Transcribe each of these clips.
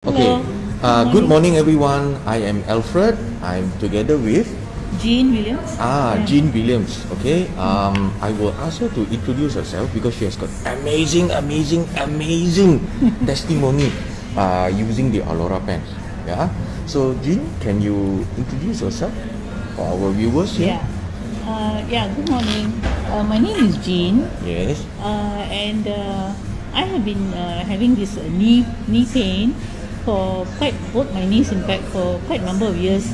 Okay. Uh, good morning, everyone. I am Alfred. I'm together with Jean Williams. ah Yeah. Jean Williams. Okay. Um, I will ask her to introduce herself because she has got amazing, amazing, amazing testimony uh, using the Alora pens. Yeah. So Jean, can you introduce yourself for our viewers? Yeah. Uh, yeah, good morning. Uh, my name is Jean, Yes. uh, and uh, I have been uh, having this uh, knee knee pain for quite both my knees, in fact, for quite a number of years.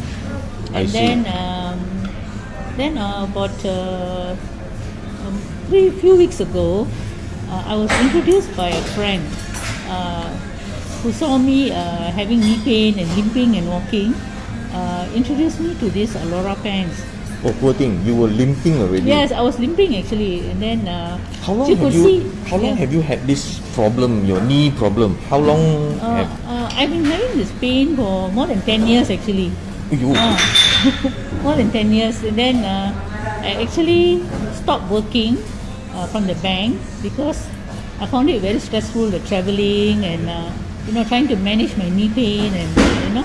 And then, um, then uh, about uh, um, three few weeks ago, uh, I was introduced by a friend uh, who saw me uh, having knee pain and limping and walking. Uh, introduced me to this Alora pants. Oh, poor thing. You were limping already. Yes, I was limping actually, and then uh, How long have you? see. How long yeah. have you had this problem? Your knee problem. How long Uh, have? I've been having this pain for more than ten years actually. Uh, more than 10 years. And then uh, I actually stopped working uh, from the bank because I found it very stressful, the traveling and, uh, you know, trying to manage my knee pain and, you know.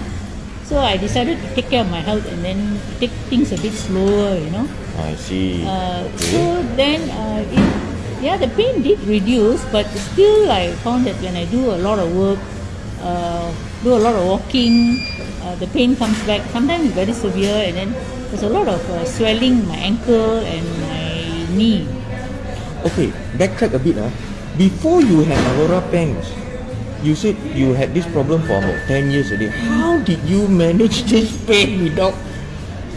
So I decided to take care of my health and then take things a bit slower, you know. I see. Uh, Okay. so then, uh, it, yeah, the pain did reduce, but still I found that when I do a lot of work, uh, do a lot of walking, uh, the pain comes back. Sometimes it's very severe, and then there's a lot of uh, swelling in my ankle and my knee. Okay, backtrack a bit. Ah, Before you had Alora pens, you said you had this problem for about 10 years already. How did you manage this pain without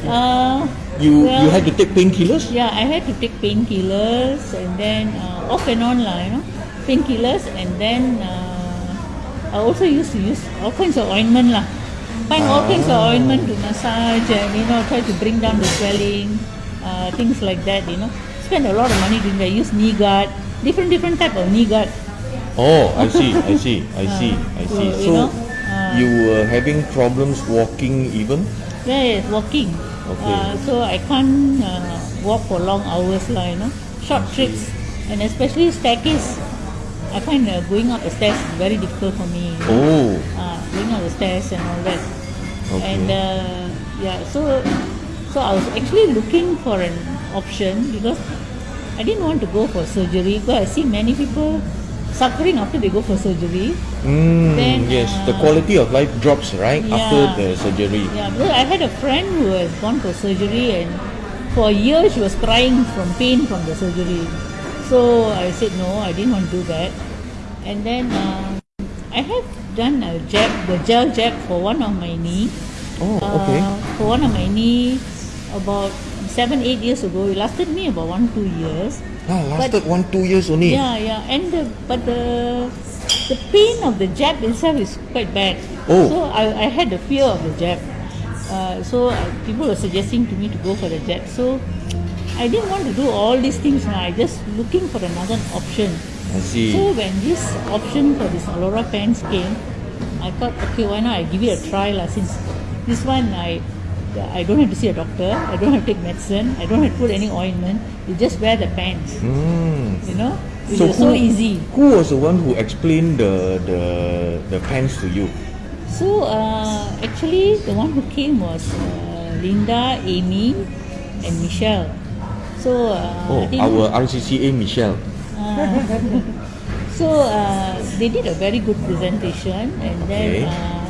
Uh, you well, you had to take painkillers? Yeah, I had to take painkillers and then uh, off and on lah, you know, painkillers and then uh, I also used to use all kinds of ointment lah. Find all kinds of ointment to massage and you know try to bring down the swelling, uh, things like that. You know, spend a lot of money doing that. Use knee guard, different different type of knee guard. Oh, I see, I see, I see, I so, see. you So know, uh, you were having problems walking even? Yeah, yes, walking. Okay. Uh, so I can't uh, walk for long hours lah, you know, short trips, and especially staircase. I find uh, going up the stairs very difficult for me. Oh, Uh, going up the stairs and all that. Okay. And uh, yeah, so so I was actually looking for an option because I didn't want to go for surgery because I see many people suffering after they go for surgery. mm, Then, yes, the uh, quality of life drops right after the surgery. Yeah, because I had a friend who has gone for surgery and for a year she was crying from pain from the surgery. So I said no, I didn't want to do that. And then uh, I have done a jab, the gel jab for one of my knee. Oh, okay. Uh, for one of my knee about seven, eight years ago. It lasted me about one, two years. Ah, lasted one two years only. Yeah, yeah. And the, but the the pain of the jab itself is quite bad. Oh. So I, I had the fear of the jab. Uh, so uh, people were suggesting to me to go for the jab. So I didn't want to do all these things. Now I just looking for another option. I see. So when this option for this Alora pants came, I thought, okay, why not I give it a try lah. Since this one I I don't have to see a doctor, I don't have to take medicine, I don't have to put any ointment. You just wear the pants. Mm. You know, it So was so easy. Who was the one who explained the the the pants to you? So uh, actually, the one who came was uh, Linda, Amy, and Michelle. So uh, Oh, our RCCA Michelle. uh, so uh, they did a very good presentation, and then Okay. uh,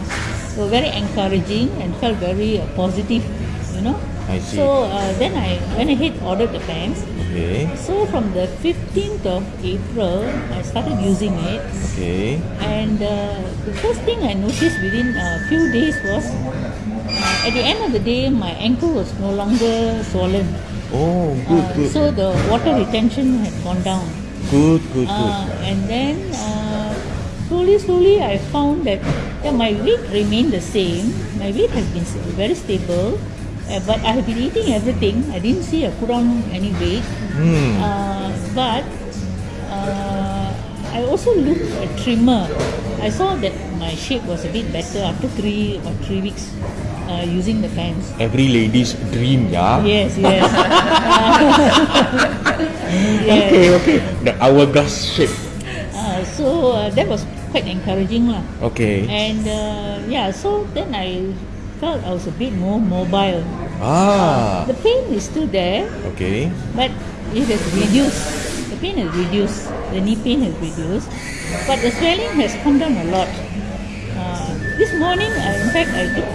they were very encouraging and felt very uh, positive. You know. I see. So uh, then I went ahead ordered the pants. Okay. So from the 15th of April, I started using it. Okay. And uh, the first thing I noticed within a few days was uh, at the end of the day, my ankle was no longer swollen. Oh, good, Uh, good. So the water retention had gone down. good, good, good. Uh, and then uh, slowly, slowly, I found that yeah, my weight remained the same. My weight has been very stable. Uh, but I have been eating everything. I didn't see I put on any weight. Uh, but uh, I also looked at trimmer. I saw that my shape was a bit better after three or three weeks uh, using the pants. Every lady's dream, yeah. Yes, yes. yes. Okay, okay. The hourglass shape. Uh, so uh, that was quite encouraging lah. Okay. And uh, yeah, so then I felt I was a bit more mobile. Ah. The pain is still there, Okay. but it has reduced. The pain has reduced. The knee pain has reduced, but the swelling has come down a lot. Uh, this morning, I, in fact, I took,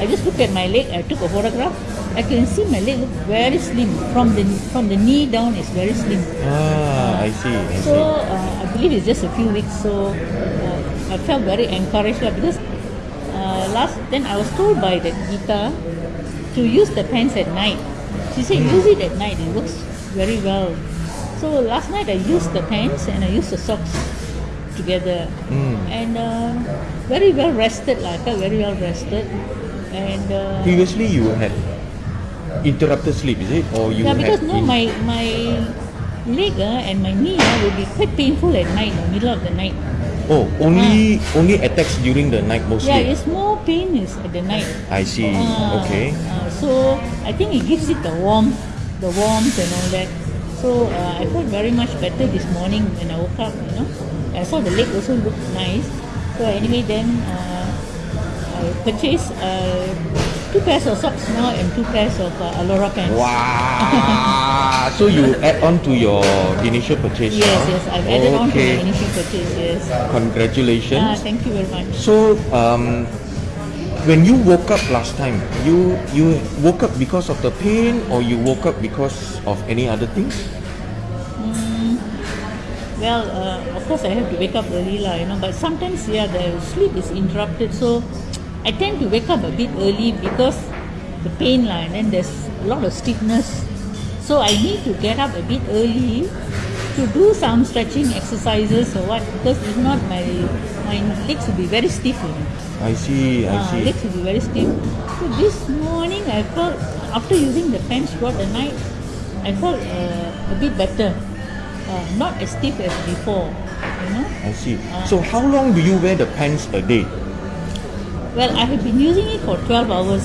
I just looked at my leg. I took a photograph. I can see my leg look very slim from the from the knee down. It's very slim. Ah, I see. I So see. uh, I believe it's just a few weeks. So uh, I felt very encouraged because uh, last then I was told by that Gita to use the pants at night. She said use it at night. It works very well. So last night I used the pants and I used the socks together Mm. and uh, very well rested. Like, I felt very well rested and. Uh, Previously, you had interrupted sleep, is it, or you yeah, because no, my my leg uh, and my knee uh, will be quite painful at night, in the middle of the night. Oh, only only attacks during the night mostly. Yeah, it's more pain is at the night. I see. Ah, okay. ah, so I think it gives it the warmth, the warmth and all that. So uh, I felt very much better this morning when I woke up. You know, I saw the leg also looked nice. So anyway, then uh, purchased uh, two pairs of socks now and two pairs of uh, Alora pants. Wow. so you add on to your initial purchase Yes, now? yes, I've added on to okay. my initial purchase. Yes. Congratulations. Ah, thank you very much. So, um, when you woke up last time, you you woke up because of the pain, or you woke up because of any other things? Well, uh, of course, I have to wake up early, lah. You know, but sometimes, yeah, the sleep is interrupted. So, I tend to wake up a bit early because the pain, lah, and then there's a lot of stiffness. So, I need to get up a bit early to do some stretching exercises or what. Because if not, my my legs will be very stiff. You know. I see. I Ah, see. legs will be very stiff. So this morning I felt after using the pants throughout the night, I felt uh, a bit better. Uh, not as stiff as before. You know. I see. So, how long do you wear the pants a day? Well, I have been using it for 12 hours.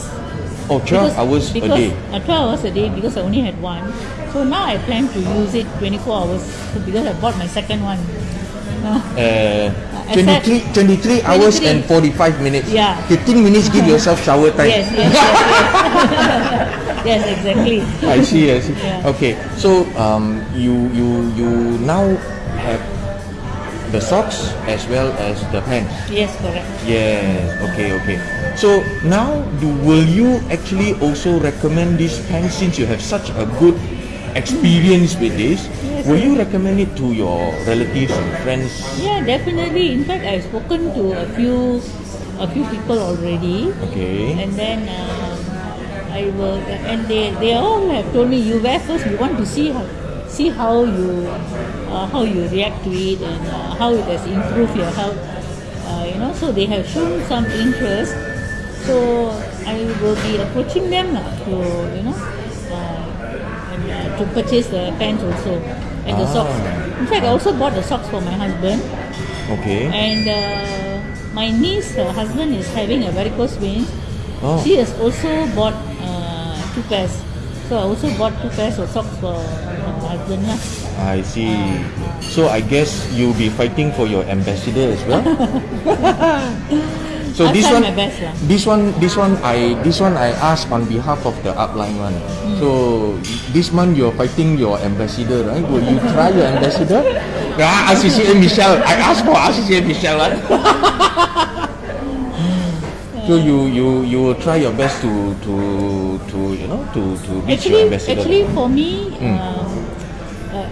Oh, 12 hours a day. Uh, 12 hours a day because I only had one. So now I plan to use it 24 hours because I bought my second one. Uh, Uh, 23, 23 hours 23. and 45 minutes. Yeah. 15 minutes give yourself shower time. yes, yes, yes, yes. yes, exactly. I see, I see. Yeah. Okay, so um, you you you now have the socks as well as the pants. Yes, correct. Yes. Okay, okay. So now, do will you actually also recommend this pants since you have such a good experience with this? Yes, will you recommend it to your relatives and friends? Yeah, definitely. In fact, I've spoken to a few, a few people already, Okay. and then um, I will, and they, they all have told me you wear first. We want to see how, see how you, uh, how you react to it and uh, how it has improved your health. Uh, you know, so they have shown some interest. So I will be approaching them lah to, you know, uh, and uh, to purchase the pants also and the socks. Ah. In fact, I also bought the socks for my husband. Okay. And uh, my niece, her husband is having a varicose veins. Oh. She has also bought uh, two pairs. So I also bought two pairs of socks for husband. Lah. I see. So I guess you'll be fighting for your ambassador as well. so I'll this one, best this one, this one, I this one I ask on behalf of the upline one. Hmm. So this month you're fighting your ambassador, right? Will you try your ambassador? Ah, RCCA Michelle. I asked for RCCA Michelle. Right? so you you you will try your best to to to you know to to reach your ambassador. actually for me, Mm. uh,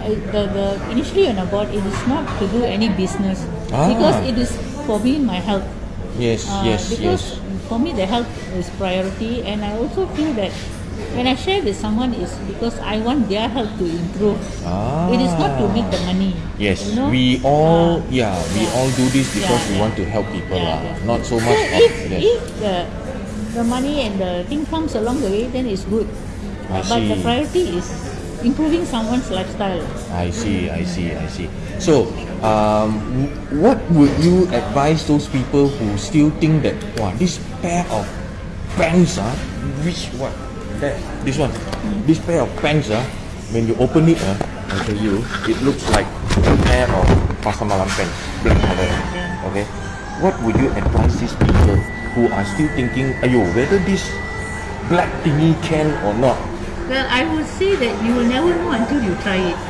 the, the initially when I bought it is not to do any business Ah. because it is for me my health. yes, Uh, yes, because yes. for me the health is priority and I also feel that when I share with someone is because I want their health to improve. Ah. It is not to make the money. Yes, you know? we all Ah, yeah we yeah. all do this because Yeah, we yeah. want to help people Yeah. Not so So much of if, yes. if the the money and the thing comes along the way, then it's good. I Uh, but the priority is improving someone's lifestyle. I see, I see, I see. So, um, what would you advise those people who still think that wow, this pair of pants ah, which one? that this one, this pair of pants ah, when you open it ah, I tell you, it looks like a pair of pasar malam pants, black color. Okay, what would you advise these people who are still thinking, ayo, whether this black thingy can or not? Well, I would say that you will never know until you try it.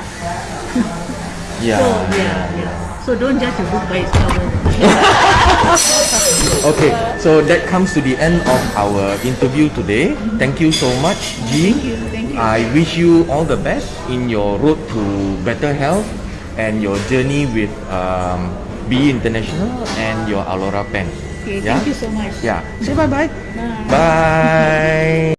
Yeah. So yeah, yeah. So don't judge a book by its cover. Okay, so that comes to the end of our interview today. Thank you so much, G. Thank you, thank you. I wish you all the best in your road to better health and your journey with um, BE International and your Alora pen. Okay, Yeah? thank you so much. Yeah. Say bye bye. Bye. Bye.